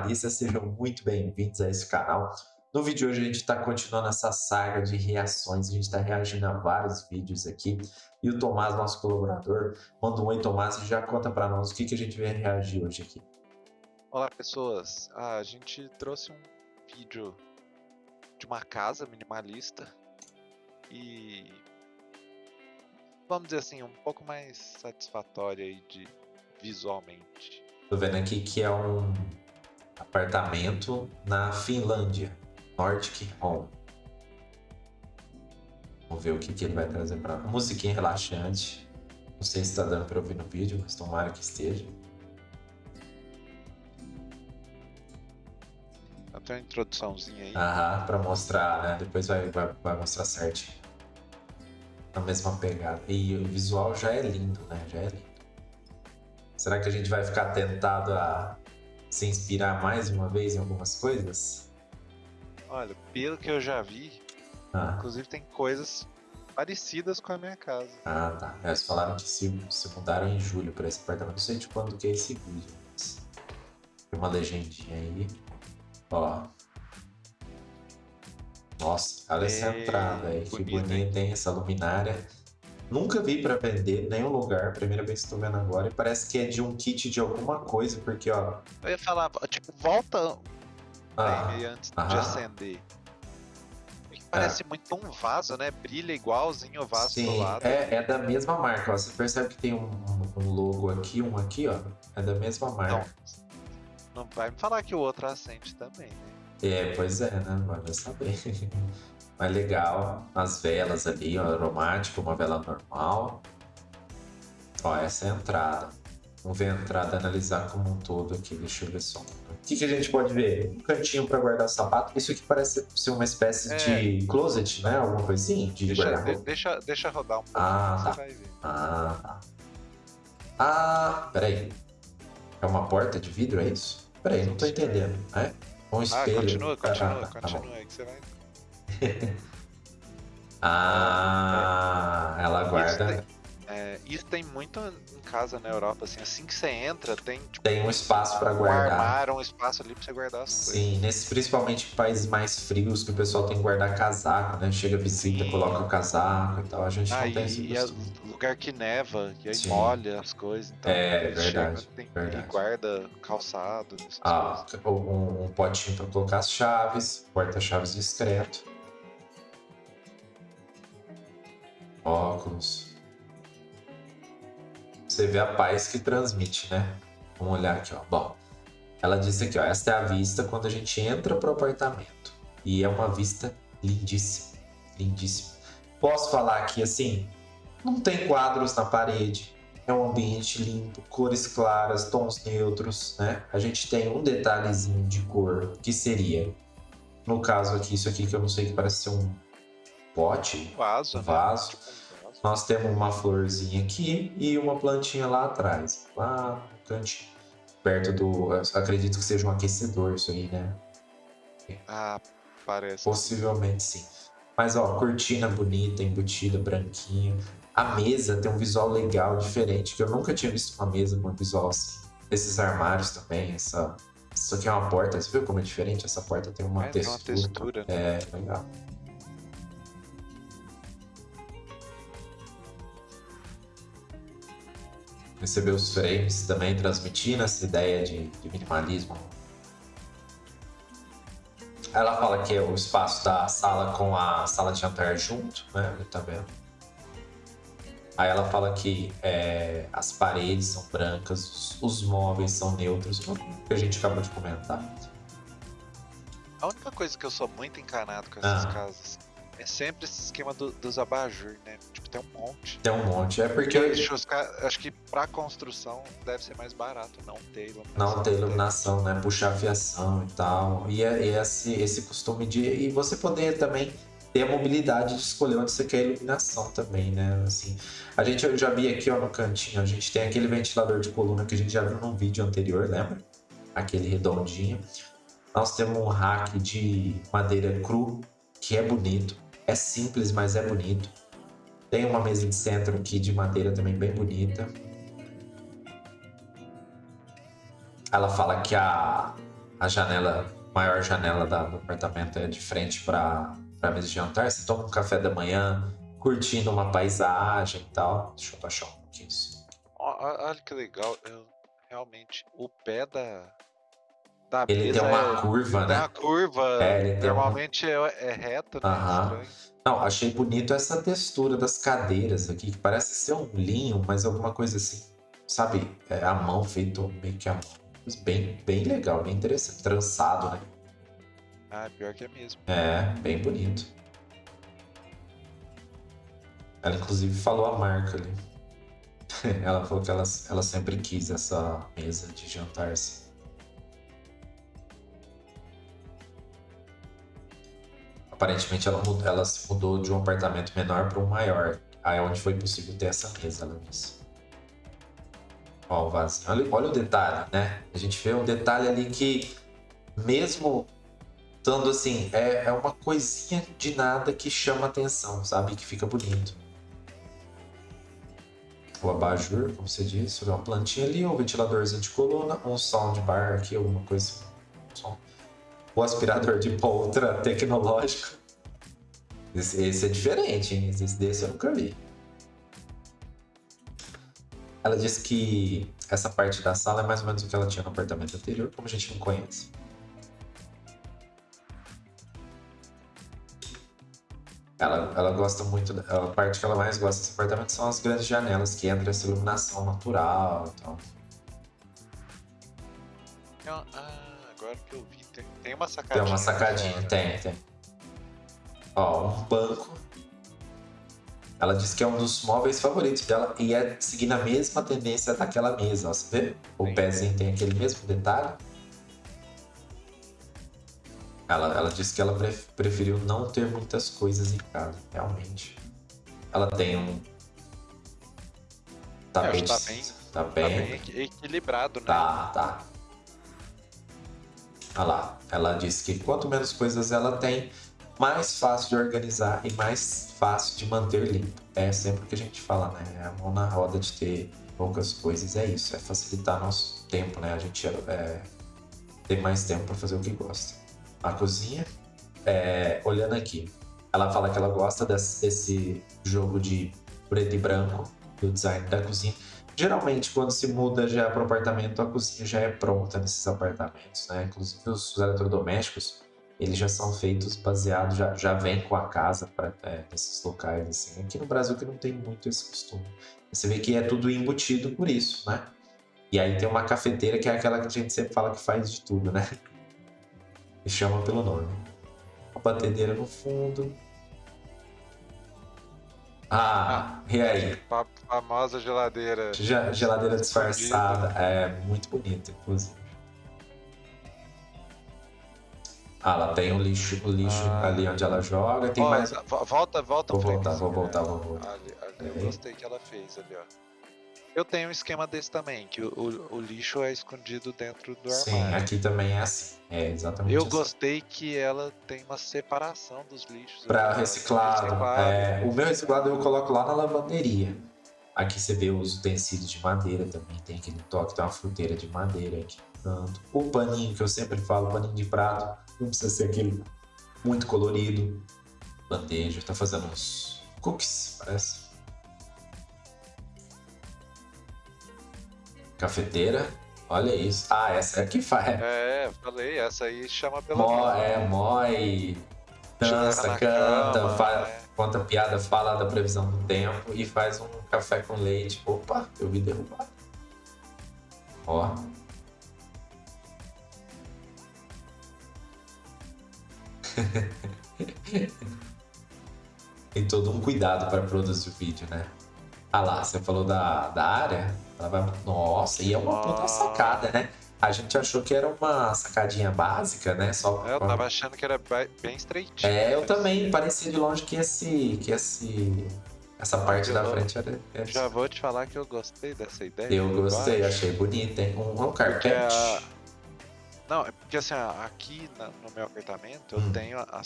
minimalistas, sejam muito bem-vindos a esse canal. No vídeo de hoje a gente está continuando essa saga de reações, a gente está reagindo a vários vídeos aqui. E o Tomás, nosso colaborador, manda um oi Tomás e já conta para nós o que, que a gente vai reagir hoje aqui. Olá pessoas, ah, a gente trouxe um vídeo de uma casa minimalista e vamos dizer assim, um pouco mais satisfatória aí de visualmente. Tô vendo aqui que é um apartamento na Finlândia, Nordic Home. Vamos ver o que, que ele vai trazer para musiquinha relaxante. Não sei se está dando para ouvir no vídeo, mas tomara que esteja. Até uma introduçãozinha aí. Aham, para mostrar, né? Depois vai, vai, vai mostrar certinho. Na mesma pegada. E o visual já é lindo, né? Já é lindo. Será que a gente vai ficar tentado a se inspirar mais uma vez em algumas coisas? Olha, pelo que eu já vi, ah. inclusive tem coisas parecidas com a minha casa. Ah, tá. Eles falaram que se, se mudaram em julho para esse apartamento. Não sei de quando que é esse vídeo, mas... Tem uma legendinha aí. Ó. Nossa, olha essa entrada aí. Que bonita, hein? Essa luminária. Nunca vi para vender nenhum lugar, primeira vez que estou vendo agora, e parece que é de um kit de alguma coisa, porque ó. Eu ia falar, tipo, volta ah, antes de acender. Parece é. muito um vaso, né? Brilha igualzinho o vaso Sim, do lado. É, é da mesma marca, ó. Você percebe que tem um, um, logo aqui, um aqui, ó. É da mesma marca. Não, não vai me falar que o outro acende também, né? É, pois é, né? Vai saber. Mais legal. As velas ali, ó, aromático, uma vela normal. Ó, essa é a entrada. Vamos ver a entrada, analisar como um todo aqui. Deixa eu ver só. O que, que a gente pode ver? Um cantinho para guardar sapato. Isso aqui parece ser uma espécie é. de closet, né? Alguma coisinha de deixa, de, deixa, deixa rodar um pouco, ah, tá. você vai ver. Ah, tá. Ah, peraí. É uma porta de vidro, é isso? Peraí, não tô entendendo. É? Um espelho. Ah, continua, continua, ah, tá, continua tá aí que você vai ah, ela guarda. Isso tem, é, isso tem muito em casa na Europa, assim, assim que você entra, tem tipo, tem um espaço para guardar. Um armário, um espaço ali para você guardar as Sim, coisas. Sim, nesses principalmente países mais frios que o pessoal tem que guardar casaco, né? Chega visita, Sim. coloca o casaco e tal. A gente ah, não tem e, e lugar que neva, e aí Sim. molha as coisas. Então, é, verdade, chega, tem, verdade. guarda calçado. Ah, um, um potinho para colocar as chaves, porta-chaves discreto. Óculos. Você vê a paz que transmite, né? Vamos olhar aqui, ó. Bom, ela disse aqui, ó, esta é a vista quando a gente entra pro apartamento. E é uma vista lindíssima, lindíssima. Posso falar aqui assim, não tem quadros na parede, é um ambiente limpo, cores claras, tons neutros, né? A gente tem um detalhezinho de cor que seria, no caso aqui, isso aqui que eu não sei que parece ser um pote, vaso, vaso. Né? Tipo Nós temos uma florzinha aqui e uma plantinha lá atrás, lá no cantinho, perto do, acredito que seja um aquecedor isso aí, né? Ah, parece. Possivelmente sim. Mas ó, cortina bonita, embutida, branquinha. A mesa tem um visual legal, diferente, que eu nunca tinha visto uma mesa com um visual assim. Esses armários também, essa... Isso aqui é uma porta, você viu como é diferente? Essa porta tem uma é, textura. Tem uma textura, né? É, legal. Receber os frames também transmitindo essa ideia de, de minimalismo. Ela fala que é o espaço da sala com a sala de jantar junto, né? Tá vendo? Aí ela fala que é, as paredes são brancas, os, os móveis são neutros, o que a gente acabou de comentar. A única coisa que eu sou muito encanado com essas ah. casas é sempre esse esquema do, dos abajur, né? Tipo, tem um monte. Tem um monte, é porque... porque acho que pra construção deve ser mais barato não ter iluminação. Não ter iluminação, né? Puxar fiação e tal. E, é, e esse, esse costume de... E você poder também ter a mobilidade de escolher onde você quer a iluminação também, né? Assim, a gente eu já vi aqui ó, no cantinho, a gente tem aquele ventilador de coluna que a gente já viu num vídeo anterior, lembra? Aquele redondinho. Nós temos um rack de madeira cru, que é bonito. É simples, mas é bonito. Tem uma mesa de centro aqui de madeira também bem bonita. Ela fala que a, a janela, maior janela da- do apartamento é de frente para a mesa de jantar. Você toma um café da manhã, curtindo uma paisagem e tal. Deixa eu baixar um pouquinho isso. Olha que legal. Eu, realmente, o pé da, da Ele mesa tem uma é, curva, tem né? uma curva. É, tem uma- normalmente é, é reto, né? Não, achei bonito essa textura das cadeiras aqui, que parece ser um linho, mas alguma coisa assim, sabe? É a mão feito meio que a mão. Bem, bem legal, bem interessante. Trançado, né? Ah, pior que é mesmo. É, bem bonito. Ela inclusive falou a marca ali. ela falou que ela, ela sempre quis essa mesa de jantar assim. Aparentemente ela, mudou, ela se mudou de um apartamento menor para um maior. Aí é onde foi possível ter essa mesa, ela disse. Ó, o vasinho. Olha, olha o detalhe, né? A gente vê um detalhe ali que, mesmo estando assim, é, é uma coisinha de nada que chama atenção, sabe? Que fica bonito. O abajur, como você disse, uma plantinha ali, um ventiladorzinho de coluna, um soundbar aqui, alguma coisa. um som. O aspirador de pó ultra tecnológico. Esse, esse é diferente, hein? Esse desse eu nunca vi. Ela disse que essa parte da sala é mais ou menos o que ela tinha no apartamento anterior, como a gente não conhece. Ela, ela gosta muito, a parte que ela mais gosta desse apartamento são as grandes janelas, que entra essa iluminação natural e tal. Tem uma- Ah, agora que eu vi, tem, tem uma Tem sacadinha. uma lá sacadinha, tem, tem. Ó, um banco. Ela disse que é um dos móveis favoritos dela e é seguindo a mesma tendência daquela mesa, ó. Você vê? O Sim. pezinho tem aquele mesmo detalhe. Ela, ela disse que ela pref- preferiu não ter muitas coisas em casa, realmente. Ela tem um. É, acho que Tapete. tá bem- Tá Tá bem. bem equi- equilibrado, né? Tá, tá. Olha lá, ela disse que quanto menos coisas ela tem, mais fácil de organizar e mais fácil de manter limpo. É sempre o que a gente fala, né? É a mão na roda de ter poucas coisas, é isso, é facilitar nosso tempo, né? A gente é, tem mais tempo para fazer o que gosta. A cozinha, é, olhando aqui, ela fala que ela gosta desse jogo de preto e branco, do design da cozinha. Geralmente, quando se muda já para o apartamento, a cozinha já é pronta nesses apartamentos, né? Inclusive os eletrodomésticos, eles já são feitos baseados, já, já vem com a casa para nesses locais, assim. Aqui no Brasil que não tem muito esse costume. Você vê que é tudo embutido por isso, né? E aí tem uma cafeteira que é aquela que a gente sempre fala que faz de tudo, né? E chama pelo nome. Uma batedeira no fundo. Ah, e aí? Fa- famosa geladeira. Ja- Geladeira Escondida. disfarçada. É muito bonita, inclusive. Ah, ela tem o lixo, o lixo Ah. ali onde ela joga. Tem mais. vo- Volta, volta. Vou voltar, vou voltar, vou voltar. Ali, ali eu gostei que ela fez ali, ó. Eu tenho um esquema desse também, que o, o- o lixo é escondido dentro do Sim, armário. aqui também é assim. É exatamente Eu assim. gostei que ela tem uma separação dos lixos. Para reciclado. reciclado. é, o meu reciclado eu coloco lá na lavanderia. Aqui você vê os utensílios de madeira também. Tem aquele toque, tem uma fruteira de madeira aqui. no canto. O paninho que eu sempre falo, paninho de prato, não precisa ser aquele muito colorido. Bandeja, tá fazendo uns cookies, parece. Cafeteira, olha isso. Ah, essa é a que faz. É, falei, essa aí chama pelo Mó, nome. é, mói, dança, canta, cama, fa- é. conta piada, fala da previsão do tempo e faz um café com leite. Opa, eu vi derrubar. Ó. Tem todo um cuidado para produzir o vídeo, né? Ah lá, você falou da, da área. Ela vai... Nossa, e é uma puta sacada, né? A gente achou que era uma sacadinha básica, né? Só É, Eu tava achando que era bem estreitinho. é, eu também. Parecia de longe que esse. que esse. Essa parte da frente era. era Já vou te falar que eu gostei dessa ideia. eu gostei, achei bonito, hein? Um, um carpete. a- Não, é porque assim, aqui no meu apartamento eu Hum. tenho a,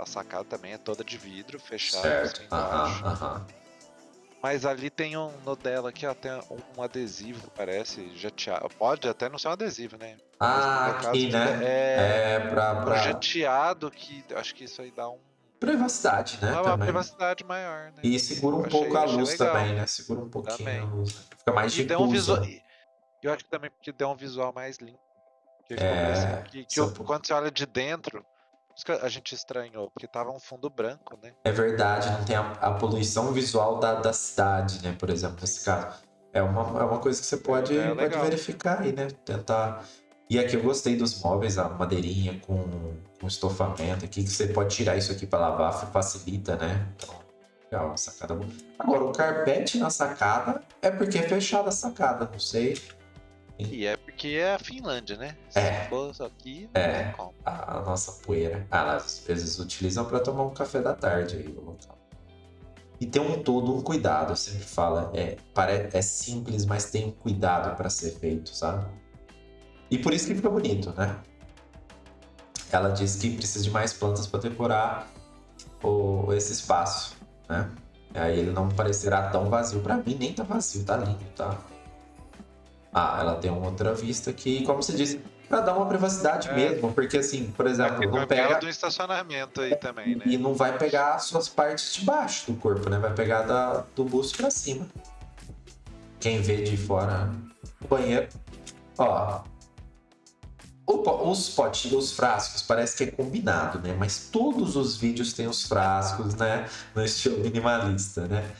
a sacada também, é toda de vidro, fechada Certo. assim aham. Mas ali tem um no dela aqui, ó, tem um adesivo, parece, jateado. Pode até não ser um adesivo, né? Ah, Mas aqui, caso, né? É, É, pra, um pra jateado que acho que isso aí dá um, privacidade, né? uma também. privacidade maior, né? E segura um Achei- pouco a luz legal. também, né? Segura um pouquinho Também. a luz. né? Fica mais E um visual. Eu acho que também porque deu um visual mais limpo. Que, É, que, que por- quando você olha de dentro, isso que a gente estranhou, porque tava um fundo branco, né? É verdade, não tem a, a poluição visual da, da cidade, né? Por exemplo, nesse caso. É uma, é uma coisa que você pode, É pode legal. verificar aí, né? Tentar. E aqui eu gostei dos móveis, a madeirinha com, com estofamento aqui, que você pode tirar isso aqui para lavar, facilita, né? Então, legal, uma sacada boa. Agora, o carpete na sacada é porque é fechada a sacada, não sei. E é porque é a Finlândia, né? Se É. fosse aqui, não É. como. a, nossa poeira. Ah, às vezes utilizam para tomar um café da tarde aí o local. E tem um todo um cuidado, eu sempre falo, é, é simples, mas tem um cuidado para ser feito, sabe? E por isso que fica bonito, né? Ela diz que precisa de mais plantas para decorar o, esse espaço, né? Aí ele não parecerá tão vazio. Para mim nem tá vazio, tá lindo, tá? Ah, ela tem uma outra vista que, como você disse, para dar uma privacidade É. mesmo, porque assim, por exemplo, Aqui não pega do estacionamento aí também, né? e não vai pegar as suas partes de baixo do corpo, né? Vai pegar da, do busto pra cima. Quem vê de fora o banheiro. Ó. o os potinhos, os frascos, parece que é combinado, né? Mas todos os vídeos têm os frascos, né? No estilo minimalista, né?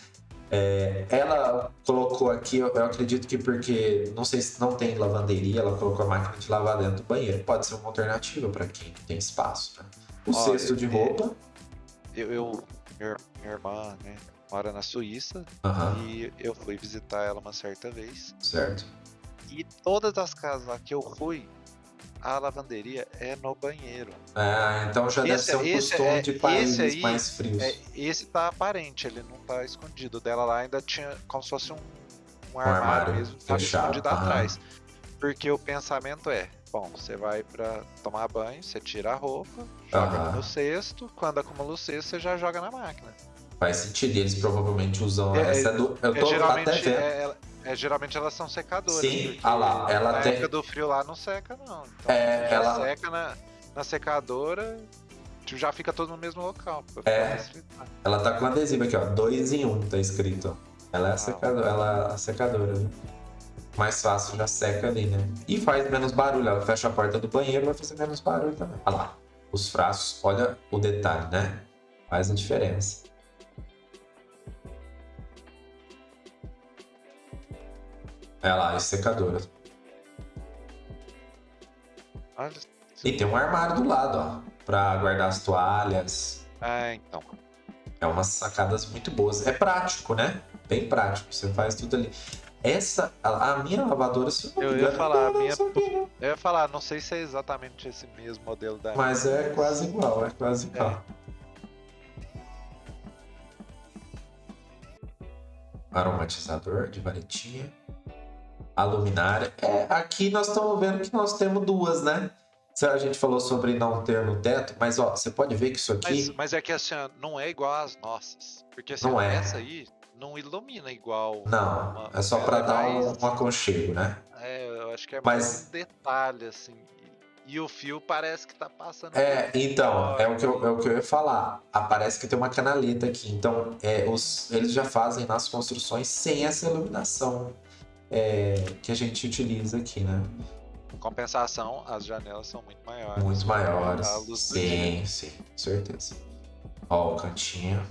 É, ela colocou aqui, eu, eu acredito que porque não sei se não tem lavanderia, ela colocou a máquina de lavar dentro do banheiro. Pode ser uma alternativa para quem não tem espaço, né? O Olha, cesto de é- roupa. Eu, eu minha, minha irmã, né, mora na Suíça Aham, e eu fui visitar ela uma certa vez. certo. E todas as casas lá que eu fui, a lavanderia é no banheiro. É, então já deve Esse- ser um esse costume é- de esse países aí mais frios. É, esse tá aparente, ele não tá escondido. Dela lá ainda tinha como se fosse um, um armário armário, mesmo, tava fechado, escondido aham. atrás. Porque o pensamento é, bom, você vai pra tomar banho, você tira a roupa, joga Aham. no cesto, quando acumula o cesto, você já joga na máquina. Faz sentido, eles provavelmente usam É, essa do. Eu É, tô até geralmente, vendo. é, é- geralmente elas são secadoras. Sim, ah lá, ela na tem- época do frio lá não seca, não. Então, É, ela- seca na, na secadora, tipo, já fica todo no mesmo local. É. Ela tá com adesivo aqui, ó. Dois em um, tá escrito. Ela é a Ah, secadora, ela é a secadora. né? Mais fácil, já seca ali, né? E faz menos barulho. Ela fecha a porta do banheiro, vai fazer menos barulho também. Olha lá. Os frascos, olha o detalhe, né? Faz a diferença. Olha lá, as secadoras. Olha, E tem um armário do lado, ó. Pra guardar as toalhas. ah, então. É umas sacadas muito boas. É prático, né? Bem prático. Você faz tudo ali. Essa, a, a minha lavadora, se eu Eu ia falar, a minha- sabia, não. Eu ia falar, não sei se é exatamente esse mesmo modelo da Mas é quase igual, é quase É. igual. Aromatizador de varetinha. A luminária. É, aqui nós estamos vendo que nós temos duas, né? A gente falou sobre não ter no teto, mas ó, você pode ver que isso aqui. Mas, mas é que assim, não é igual às nossas. Porque assim, Não é. essa aí não ilumina igual. Não, uma- é só ela pra é dar um, mais- um aconchego, né? É, eu acho que é Mas- mais um detalhe, assim. E, o fio parece que tá passando. É, então, é o, que eu, é o que eu ia falar. Ah, parece que tem uma canaleta aqui. Então, é, os, eles já fazem nas construções sem essa iluminação é, que a gente utiliza aqui, né? Em compensação, as janelas são muito maiores. Muito maiores. A luz. Sim, sim, com certeza. Ó, o cantinho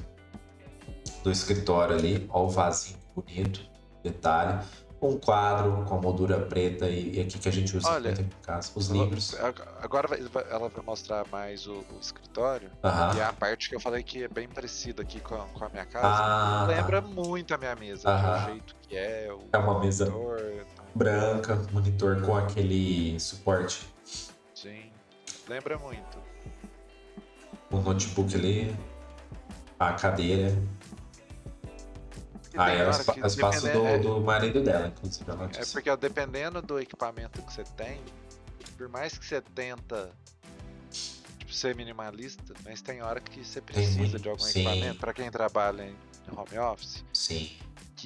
do escritório ali. Ó, o vasinho bonito. Detalhe. Um quadro com moldura preta e, e aqui que a gente usa Olha, muito casa. Os livros. Agora vai- ela vai mostrar mais o, o escritório. E a parte que eu falei que é bem parecida aqui com a, com a minha casa. Ah, Lembra muito a minha mesa, Aham. o jeito que é, o É uma mesa monitor, então, branca, monitor com aquele suporte. Sim, lembra muito. O notebook ali, a cadeira. Ah, é o espa- espaço do, é- do marido dela, inclusive. Ela É disse. porque ó, dependendo do equipamento que você tem, por mais que você tenta tipo, ser minimalista, mas tem hora que você precisa de algum sim. equipamento. Pra quem trabalha em home office, Sim.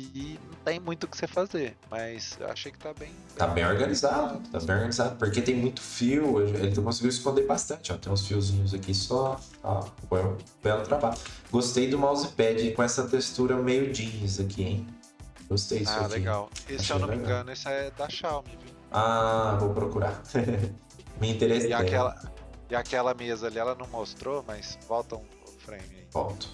Que não tem muito o que você fazer, mas eu achei que tá bem. Tá bem organizado, tá bem organizado, porque tem muito fio, ele conseguiu esconder bastante, ó. Tem uns fiozinhos aqui só, ó, foi um belo trabalho. Gostei do mousepad com essa textura meio jeans aqui, hein? Gostei disso ah, aqui. legal. Esse, se eu não me legal. engano, esse é da Xiaomi, viu? Ah, vou procurar. Me interessei. E aquela, e aquela mesa ali, ela não mostrou, mas volta um frame aí. Volto.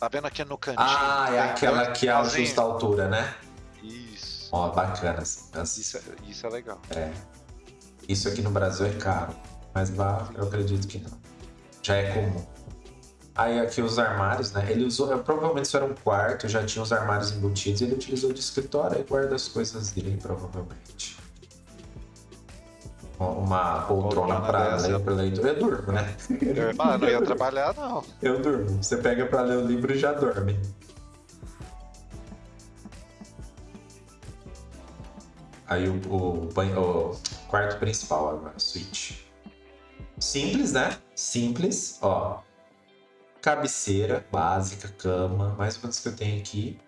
Tá vendo aqui no cantinho? Ah, é aquela que pauzinhos? ajusta a altura, né? Isso. Ó, bacana. Isso, é- isso é legal. É. Isso aqui no Brasil é caro, mas lá eu acredito que não. Já é comum. Aí aqui os armários, né? Ele usou, provavelmente isso era um quarto, já tinha os armários embutidos, ele utilizou de escritório e guarda as coisas dele, provavelmente. Uma poltrona para leitor. Eu durmo, né? Eu falar, não ia trabalhar, não. Eu durmo. Você pega para ler o livro e já dorme. Aí o, o, banho- o quarto principal agora, suíte. Simples, né? Simples, ó. Cabeceira básica, cama, mais ou menos que eu tenho aqui.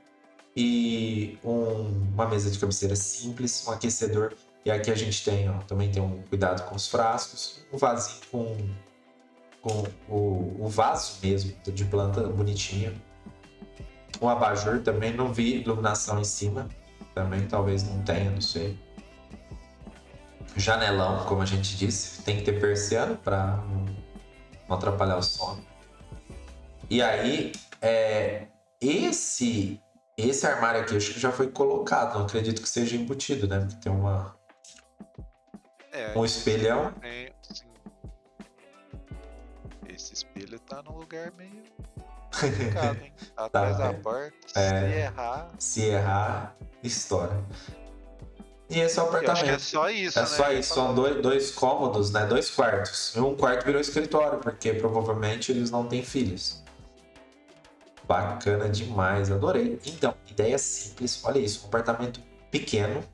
E um- uma mesa de cabeceira simples, um aquecedor. E aqui a gente tem, ó, também tem um cuidado com os frascos, um vasinho com, com o, o vaso mesmo, de planta bonitinho. Um abajur também, não vi iluminação em cima. Também talvez não tenha, não sei. Janelão, como a gente disse, tem que ter persiano para não atrapalhar o sono. E aí, é, esse esse armário aqui, acho que já foi colocado, não acredito que seja embutido, né? Porque tem uma, É, um espelhão. sim. Esse espelho tá num lugar meio complicado, hein? Tá atrás Tá, da é. porta, É. se errar. Se errar, estoura. E esse é o é apartamento. só isso, É né? só isso, são dois, dois cômodos, né? Dois quartos. E um quarto virou escritório, porque provavelmente eles não têm filhos. Bacana demais, adorei. Então, ideia simples, olha isso, um apartamento pequeno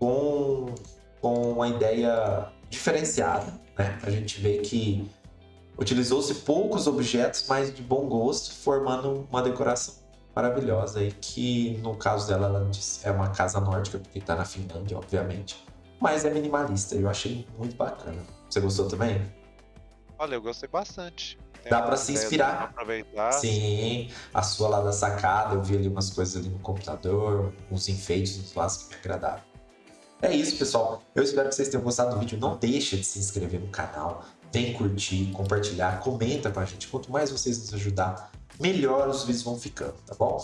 com, com uma ideia diferenciada, né? A gente vê que utilizou-se poucos objetos, mas de bom gosto, formando uma decoração maravilhosa e que no caso dela ela disse, é uma casa nórdica porque tá na Finlândia, obviamente, mas é minimalista. Eu achei muito bacana. Você gostou também? Olha, eu gostei bastante. Tem Dá uma pra se inspirar. Aproveitar. Sim, a sua lá da sacada, eu vi ali umas coisas ali no computador, uns enfeites, uns vasos que me agradaram. É isso, pessoal. Eu espero que vocês tenham gostado do vídeo. Não deixa de se inscrever no canal, vem curtir, compartilhar, comenta com a gente. Quanto mais vocês nos ajudar, melhor os vídeos vão ficando, tá bom?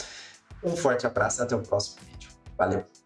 Um forte abraço e até o próximo vídeo. Valeu!